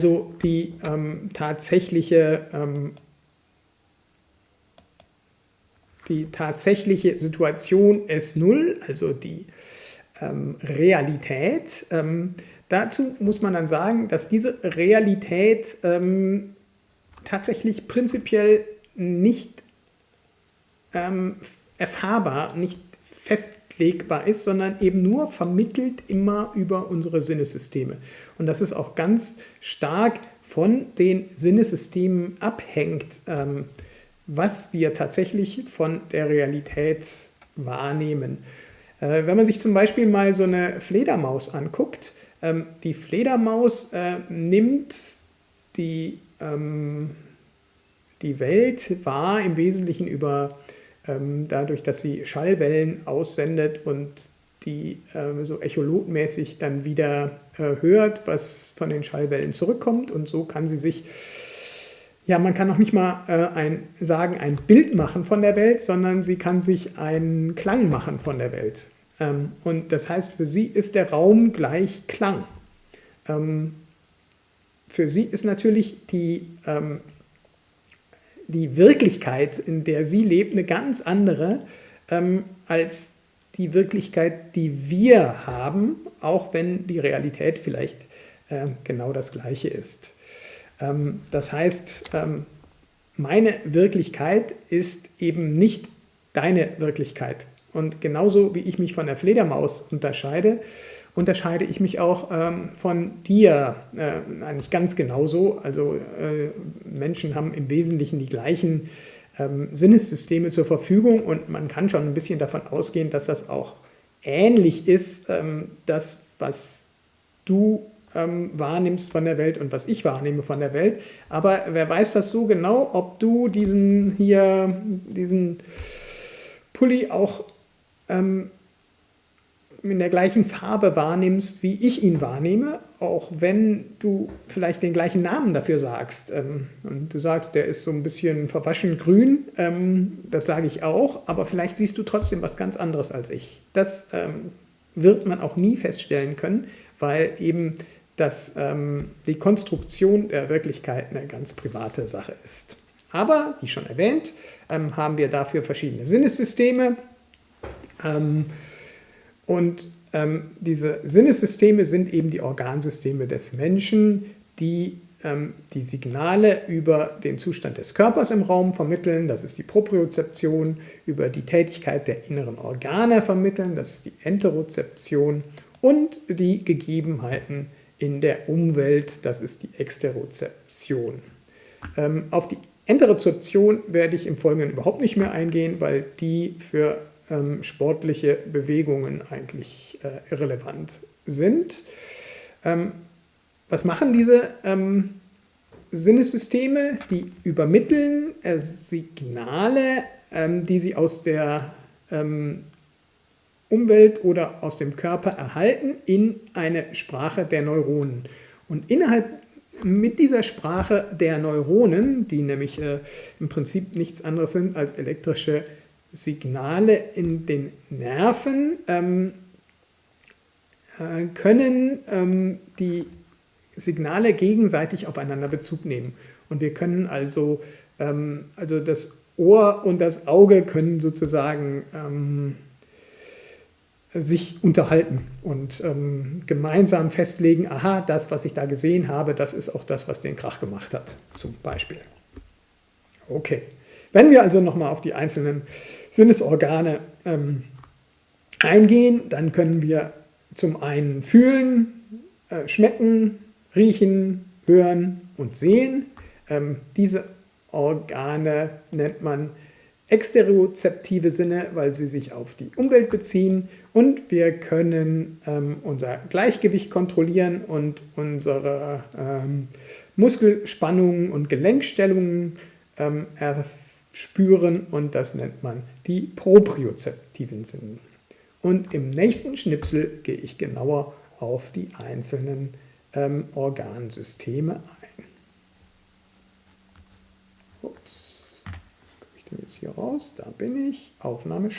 also die ähm, tatsächliche, ähm, die tatsächliche Situation S0, also die ähm, Realität, ähm, dazu muss man dann sagen, dass diese Realität ähm, tatsächlich prinzipiell nicht ähm, erfahrbar, nicht festlegbar ist, sondern eben nur vermittelt immer über unsere Sinnesysteme. Und das ist auch ganz stark von den Sinnesystemen abhängt, ähm, was wir tatsächlich von der Realität wahrnehmen. Äh, wenn man sich zum Beispiel mal so eine Fledermaus anguckt, ähm, die Fledermaus äh, nimmt die, ähm, die Welt wahr im Wesentlichen über dadurch, dass sie Schallwellen aussendet und die äh, so echolotmäßig dann wieder äh, hört, was von den Schallwellen zurückkommt und so kann sie sich, ja man kann noch nicht mal äh, ein, sagen, ein Bild machen von der Welt, sondern sie kann sich einen Klang machen von der Welt. Ähm, und das heißt, für sie ist der Raum gleich Klang. Ähm, für sie ist natürlich die ähm, die Wirklichkeit, in der sie lebt, eine ganz andere ähm, als die Wirklichkeit, die wir haben, auch wenn die Realität vielleicht äh, genau das Gleiche ist. Ähm, das heißt, ähm, meine Wirklichkeit ist eben nicht deine Wirklichkeit. Und genauso wie ich mich von der Fledermaus unterscheide, unterscheide ich mich auch ähm, von dir äh, eigentlich ganz genauso. Also äh, Menschen haben im Wesentlichen die gleichen ähm, Sinnessysteme zur Verfügung und man kann schon ein bisschen davon ausgehen, dass das auch ähnlich ist, ähm, das, was du ähm, wahrnimmst von der Welt und was ich wahrnehme von der Welt. Aber wer weiß das so genau, ob du diesen hier, diesen Pulli auch ähm, in der gleichen Farbe wahrnimmst, wie ich ihn wahrnehme, auch wenn du vielleicht den gleichen Namen dafür sagst. Ähm, und du sagst, der ist so ein bisschen verwaschen grün, ähm, das sage ich auch, aber vielleicht siehst du trotzdem was ganz anderes als ich. Das ähm, wird man auch nie feststellen können, weil eben das, die Konstruktion der Wirklichkeit eine ganz private Sache ist. Aber, wie schon erwähnt, haben wir dafür verschiedene Sinnessysteme. Und ähm, diese Sinnesysteme sind eben die Organsysteme des Menschen, die ähm, die Signale über den Zustand des Körpers im Raum vermitteln, das ist die Propriozeption, über die Tätigkeit der inneren Organe vermitteln, das ist die Enterozeption. Und die Gegebenheiten in der Umwelt, das ist die Exterozeption. Ähm, auf die Enterozeption werde ich im Folgenden überhaupt nicht mehr eingehen, weil die für ähm, sportliche Bewegungen eigentlich äh, irrelevant sind. Ähm, was machen diese ähm, Sinnessysteme? Die übermitteln äh, Signale, ähm, die sie aus der ähm, Umwelt oder aus dem Körper erhalten, in eine Sprache der Neuronen. Und innerhalb mit dieser Sprache der Neuronen, die nämlich äh, im Prinzip nichts anderes sind als elektrische Signale in den Nerven ähm, äh, können ähm, die Signale gegenseitig aufeinander Bezug nehmen. Und wir können also, ähm, also das Ohr und das Auge können sozusagen ähm, sich unterhalten und ähm, gemeinsam festlegen, aha, das, was ich da gesehen habe, das ist auch das, was den Krach gemacht hat, zum Beispiel. Okay. Wenn wir also nochmal auf die einzelnen Sinnesorgane ähm, eingehen, dann können wir zum einen fühlen, äh, schmecken, riechen, hören und sehen. Ähm, diese Organe nennt man exterozeptive Sinne, weil sie sich auf die Umwelt beziehen und wir können ähm, unser Gleichgewicht kontrollieren und unsere ähm, Muskelspannungen und Gelenkstellungen ähm, spüren und das nennt man die propriozeptiven Sinne. Und im nächsten Schnipsel gehe ich genauer auf die einzelnen ähm, Organsysteme ein. Ups, komme ich denn jetzt hier raus? Da bin ich. Aufnahme